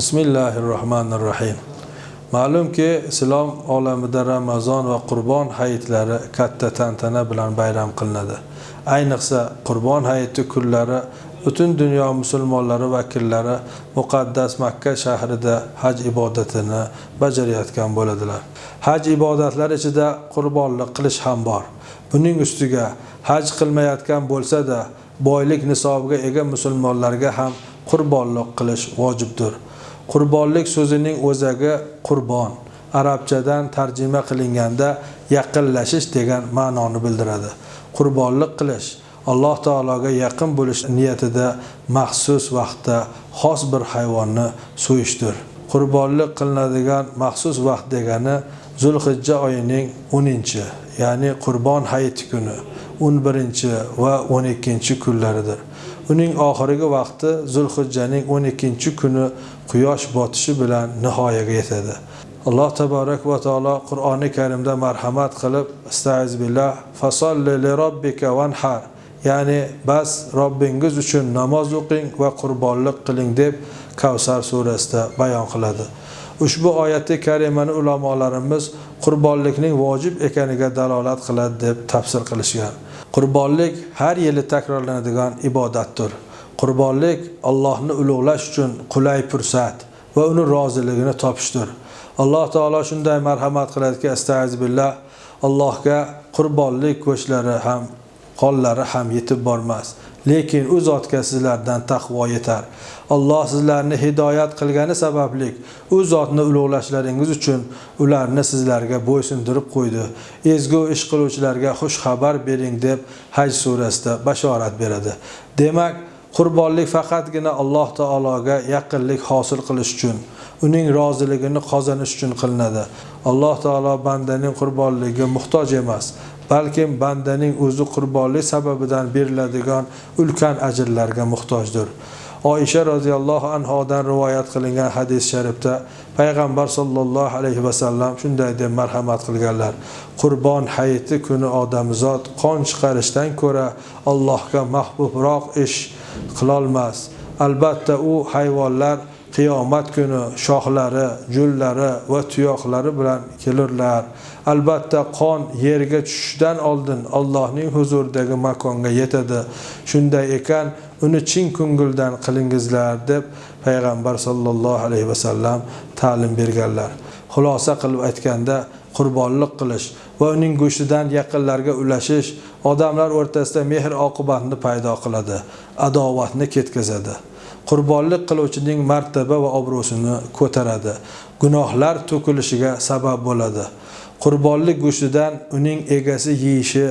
bismillahi rohmanir rohim ma'lumki islom olamida ramazon va qurbon hayitlari katta tantana bilan bayram qilinadi. Ayniqsa qurbon hayiti kunlari butun dunyo musulmonlari vakillari muqaddas makka shahrida haj ibodatini bajarayotgan bo'ladilar. Haj ibodatlari ichida qurbonlik qilish ham bor. Buning ustiga haj qilmayotgan bo'lsa-da boylik nisobiga ega musulmonlarga ham qurbonlik qilish vojibdir. Qurbonlik so'zining o'zagi qurbon. Arabchadan tarjima qilinganda yaqinlashish degan ma'noni bildiradi. Qurbonlik qilish alloh taologa yaqin bo'lish niyatida maxsus vaqtda xos bir hayvonni so'yishdir. Qurbonlik qilinadigan maxsus vaqt degani zulhijja oyining o'ninchi ya'ni qurbon hayiti kuni. O'n birinchi va o'n ikkinchi kunlaridir. Uning oxirgi vaqti zulhijjaning o'n ikkinchi kuni quyosh botishi bilan nihoyaga yetadi. Alloh taborak va taolo qur'oni karimda marhamat qilib astag'izbillah fasolli li robbika vanhar ya'ni bas robbingiz uchun namoz o'qing va qurbonlik qiling deb kavsar surasida bayon qiladi. Ushbu oyati karimani ulamolarimiz qurbonlikning vojib ekaniga dalolat qiladi deb tafsir qilishgan. Qurbonlik har yili takrorlanadigan ibodatdir. Qurbonlik allohni ulug'lash uchun qulay fursat va uni roziligini topishdir. Alloh taolo shunday marhamat qiladiki astag'izbillah allohga qurbonlik go'shtlari ham qonlari ham yetib bormas. Lekin u zotga sizlardan taqvo yetar. Alloh sizlarni hidoyat qilgani sababli u zotni ulug'lashlaringiz uchun ularni sizlarga bo'ysundirib qo'ydi. Ezgu ish qiluvchilarga xush xabar bering deb haj surasida bashorat beradi. Demak qurbonlik faqatgina alloh taologa yaqinlik hosil qilish uchun uning roziligini qozonish uchun qilinadi. Alloh taolo bandaning qurbonligiga muhtoj emas balkim bandaning o'zi qurbonlik sababidan beriladigan ulkan ajrlarga muhtojdir. Oysha roziyallohu anhodan rivoyat qilingan hadis sharifda payg'ambar sollallohu alayhi vasallam shunday deb marhamat qilganlar. Qurbon hayiti kuni odamzod qon chiqarishdan ko'ra allohga mahbubroq ish qilolmas. Albatta u hayvonlar qiyomat kuni shoxlari jullari va tuyoqlari bilan kelurlar. Albatta qon yerga tushishdan oldin allohning huzuridagi makonga yetadi. Shunday ekan uni chin ko'ngildan qilingizlar deb payg'ambar sollallohu alayhi vasallam ta'lim berganlar. Xulosa qilib aytganda qurbonlik qilish va uning go'shtidan yaqinlarga ulashish odamlar o'rtasida mehr oqibatni paydo qiladi adovatni ketkazadi. Qurbonlik qiluvchining martaba va obro'sini ko'taradi. Gunohlar to'kilishiga sabab bo'ladi. Qurbonlik go'shtidan uning egasi yeyishi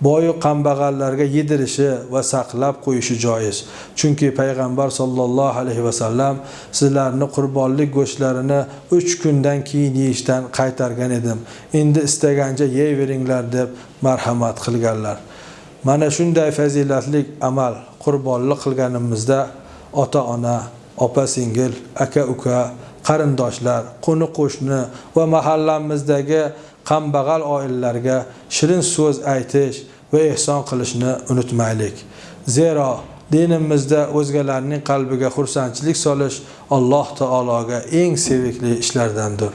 boyu kambag'allarga yedirishi va saqlab qo'yishi joiz. Chunki payg'ambar sollallohu alayhi vasallam sizlarni qurbonlik go'shtlarini uch kundan keyin yeyishdan qaytargan edim. Endi istagancha yeyveringlar deb marhamat qilganlar. Mana shunday fazilatli amal qurbonlik qilganimizda ota ona opa singil aka uka qarindoshlar qo'ni qo'shni va mahallamizdagi qambag'al oilalarga shirin so'z aytish va ehson qilishni unutmaylik. Zero dinimizda o'zgalarning qalbiga xursandchilik solish alloh taologa eng sevikli ishlardandir.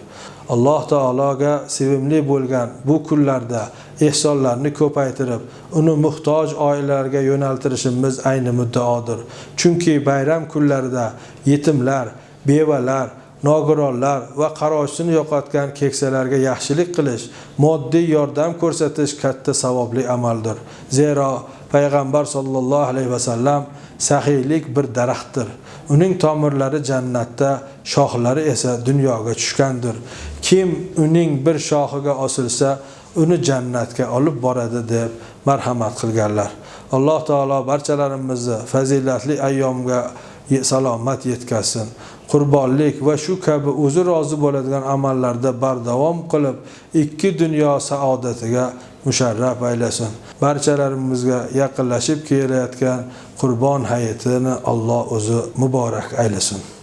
Alloh taologa sevimli bo'lgan bu kunlarda ehsonlarni ko'paytirib uni muhtoj oilalarga yo'naltirishimiz ayni muddaodir. Chunki bayram kunlarida yetimlar bevalar nogironlar va qaroshini yo'qotgan keksalarga yaxshilik qilish moddiy yordam ko'rsatish katta savobli amaldir. Zero payg'ambar sollallohu alayhi vasallam saxiylik bir daraxtdir. Uning tomirlari jannatda shoxlari esa dunyoga tushgandir. Kim uning bir shoxiga osilsa uni jannatga olib boradi deb marhamat qilganlar. Alloh taolo barchalarimizni fazilatli ayyomga salomat yetkazsin qurbonlik va shu kabi o'zi rozi bo'ladigan amallarda bardavom qilib ikki dunyo saodatiga musharraf aylasin. Barchalarimizga yaqinlashib kelayotgan qurbon hayitini alloh o'zi muborak aylasin.